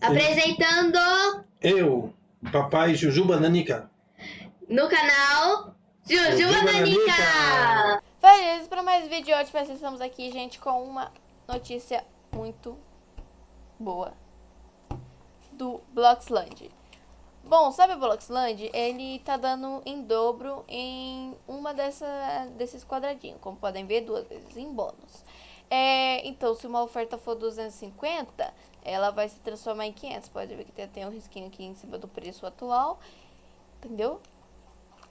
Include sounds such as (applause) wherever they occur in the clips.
Apresentando Eu, papai Jujuba Nanica. no canal Jujuba Jujuba Nanica. Para mais vídeo de hoje, nós estamos aqui, gente, com uma notícia muito boa do Bloxland. Bom, sabe o Bloxland? Ele tá dando em dobro em uma dessa, desses quadradinhos, como podem ver, duas vezes em bônus. É, então, se uma oferta for 250, ela vai se transformar em 500. Pode ver que tem, tem um risquinho aqui em cima do preço atual, entendeu?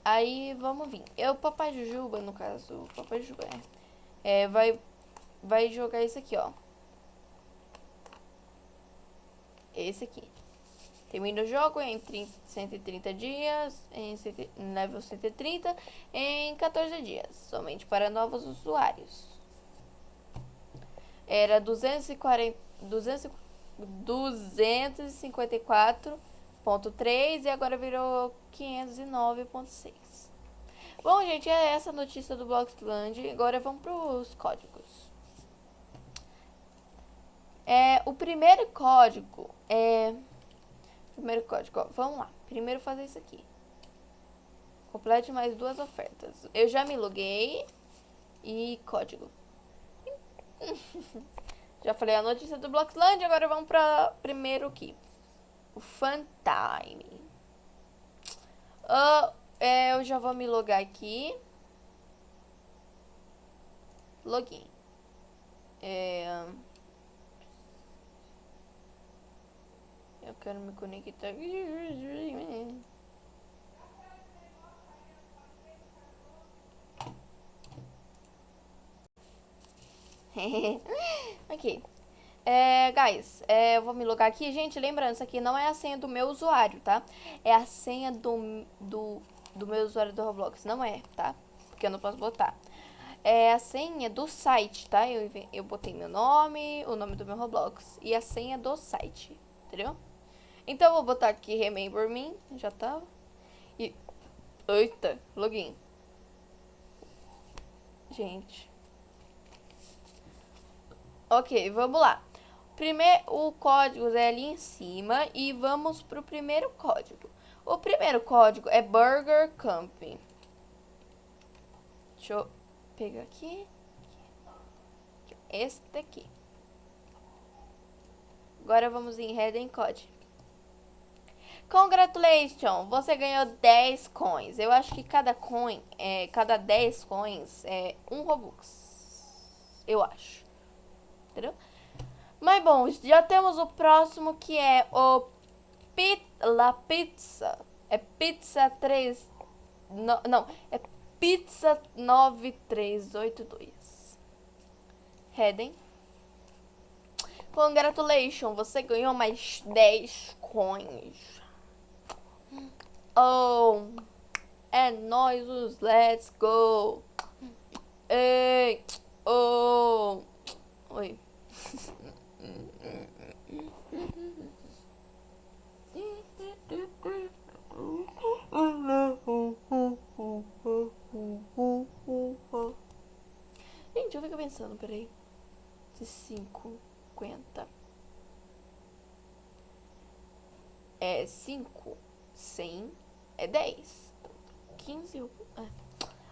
Aí, vamos vir. Eu, Papai Jujuba, no caso, Papai Jujuba, é, é vai, vai jogar isso aqui, ó. Esse aqui. Termina o jogo em 30, 130 dias, em level 130, em 14 dias, somente para novos usuários. Era 240, 200, 254.3 e agora virou 509.6. Bom, gente, é essa a notícia do Bloxland. Agora vamos para os códigos. É, o primeiro código é... Primeiro código, ó, vamos lá. Primeiro fazer isso aqui. Complete mais duas ofertas. Eu já me loguei. E código. (laughs) Já falei a notícia do Bloxland, agora vamos para primeiro aqui. O Funtime. Uh, é, eu já vou me logar aqui. Login. É... Eu quero me conectar. (laughs) ok. É, guys, é, eu vou me logar aqui. Gente, lembrando, isso aqui não é a senha do meu usuário, tá? É a senha do, do, do meu usuário do Roblox. Não é, tá? Porque eu não posso botar. É a senha do site, tá? Eu, eu botei meu nome, o nome do meu Roblox e a senha do site, entendeu? Então eu vou botar aqui Remember Me, já tava. E... Eita, login. Gente... Ok, vamos lá. Primeiro, o código é ali em cima e vamos para o primeiro código. O primeiro código é Burger Camping. Deixa eu pegar aqui. Esse daqui. Agora vamos em Heading Code. Congratulations! Você ganhou 10 coins. Eu acho que cada coin, é, cada 10 coins é um Robux. Eu acho entendeu? Mas bom, já temos o próximo que é o Pit La Pizza. É pizza 3... No, não, é pizza 9382. Heading. Congratulations, você ganhou mais 10 coins. Oh, é nós os let's go. Ei, oh. Oi. Gente, peraí. De 50. É 5, 100, é 10. 15, é.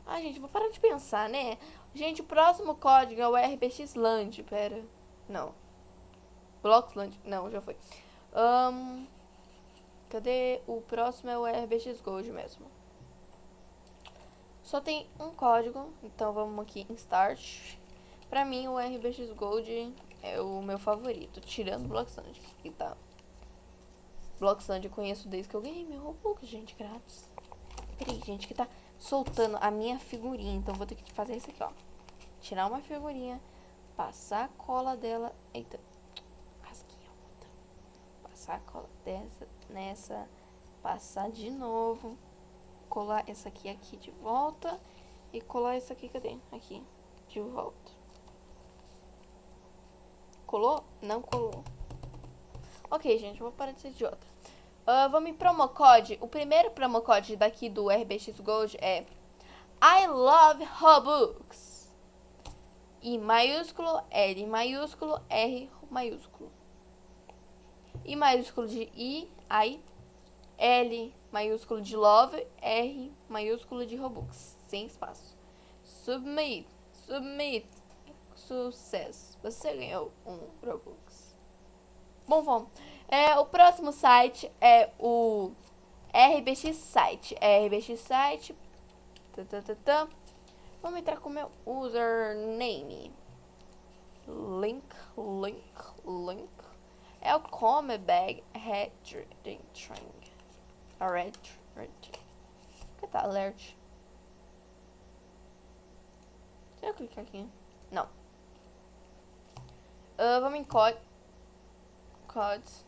Ai, gente, vou parar de pensar, né? Gente, o próximo código é o RBXLand. Pera. Não. Bloxland. Não, já foi. Um, cadê? O próximo é o RBX Gold mesmo. Só tem um código. Então vamos aqui em Start. Pra mim, o RBX Gold é o meu favorito. Tirando o Bloxland. Que tá... Bloxland eu conheço desde que eu ganhei meu Robux, gente, grátis. Peraí, gente, que tá soltando a minha figurinha. Então, vou ter que fazer isso aqui, ó. Tirar uma figurinha, passar a cola dela. Eita, rasguinha outra. Passar a cola dessa, nessa, passar de novo. Colar essa aqui aqui de volta. E colar essa aqui, cadê? Aqui, de volta. Colou? Não colou. Ok, gente, vou parar de ser idiota. Uh, vamos em promocode. O primeiro promocode daqui do RBX Gold é I love Robux. I maiúsculo, L maiúsculo, R maiúsculo. I maiúsculo de I, I, L maiúsculo de Love, R maiúsculo de Robux, sem espaço. Submit, submit, sucesso. Você ganhou um Robux. Bom, vamos. É, o próximo site é o RBX Site. RBX Site. Tá, tá, tá, tá. Vamos entrar com o meu username. Link, link, link. É o Comebag String. Alert, alert. que tá alert? Se eu clicar aqui. Não. Uh, vamos em code. Codes.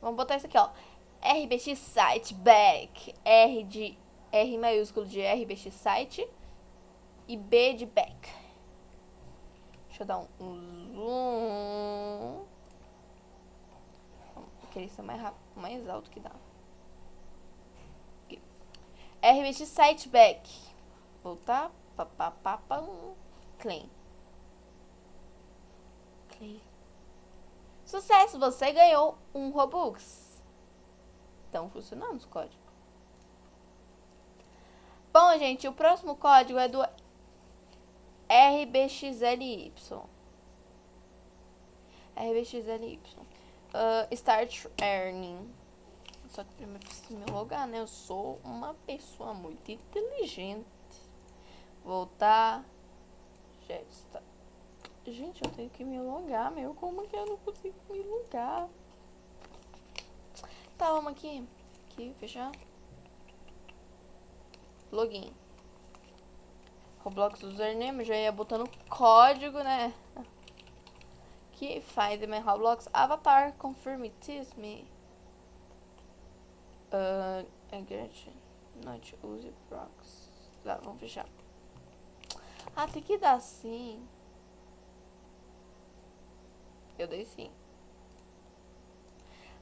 Vamos botar isso aqui, ó. RBX Site Back. R de R maiúsculo de RBX Site. E B de Back. Deixa eu dar um zoom. Vou querer ser mais rápido, mais alto que dá. RBX Site Back. Voltar. Papapá. Clean. Sucesso, você ganhou um Robux. Estão funcionando os códigos. Bom, gente, o próximo código é do RBXLY. RBXLY. Uh, start Earning. Só que primeiro preciso me logar, né? Eu sou uma pessoa muito inteligente. Voltar. Já está. Gente, eu tenho que me logar, meu. Como que eu não consigo me logar? Tá, vamos aqui. Aqui, fechar. Login. Roblox username, já ia botando código, né? Aqui, find my Roblox avatar, confirm it is me. Uh, again, not use prox. Tá, vamos fechar. Ah, tem que dar sim. Eu dei sim.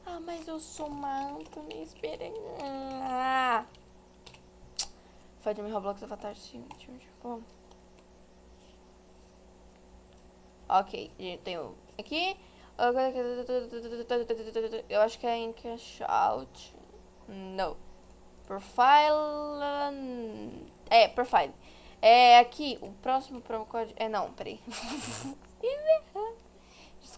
Ah, mas eu sou manto, me esperem. Ah. Find me Roblox Avatar sim. Bom. Ok, tem o aqui. Eu acho que é em cash out. Não. Profile. É, profile. É aqui, o próximo promo code. É não, peraí. (laughs)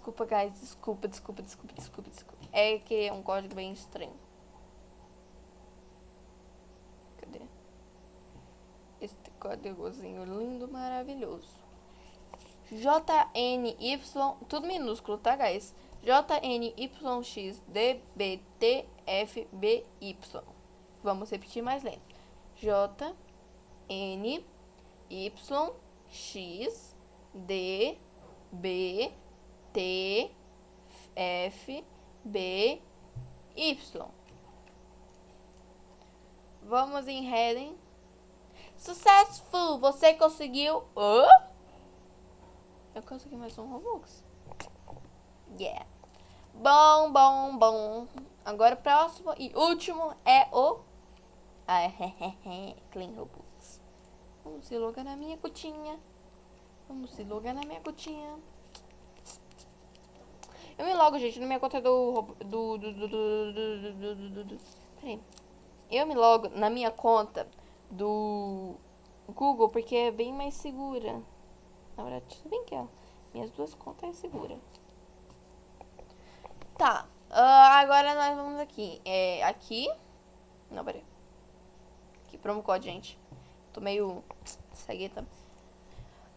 desculpa, guys. Desculpa, desculpa, desculpa, desculpa, desculpa. É que é um código bem estranho. Cadê? Este códigozinho lindo, maravilhoso. JNY, tudo minúsculo, tá, guys? JNYXDBTFBY. Vamos repetir mais lento. J, N, Y, X, D, B, T, F, B, Y. Vamos em heading. Successful! Você conseguiu... Oh? Eu consegui mais um Robux. Yeah. Bom, bom, bom. Agora o próximo e último é o... (laughs) Ah, Clean Robux. Vamos se logar na minha cutinha. Vamos se logar na minha cutinha. Eu me logo, gente, na minha conta do... Do... Do... Do... Do... Do... Peraí. Eu me logo na minha conta do Google porque é bem mais segura. Na verdade, tudo bem que ó, minhas duas contas é segura. Tá. Uh, agora nós vamos aqui. É, aqui. Não, peraí. Aqui, promo code, gente. Tô meio cegueta.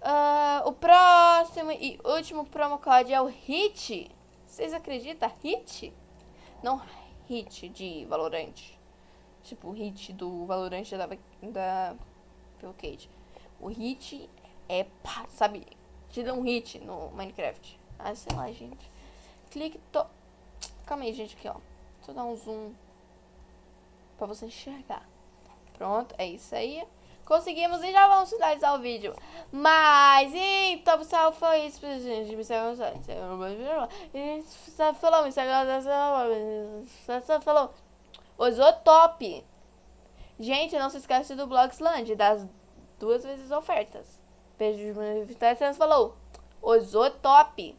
Uh, o próximo e último promo code é o HIT. Vocês acreditam? HIT? Não HIT de Valorant. Tipo, o HIT do Valorant da, da Cage. O HIT é, pá, sabe, te dá um hit no Minecraft. Ah, sei lá, gente. Clique, to... Calma aí, gente, aqui, ó. Deixa eu dar um zoom pra você enxergar. Pronto, é isso aí. Conseguimos e já vamos finalizar o vídeo. Mas, então, pessoal, foi isso, gente. Me segue no site. Falou, me segue no Falou. Usou top. Gente, não se esquece do Blogsland, das duas vezes ofertas. Beijo de falou. Top.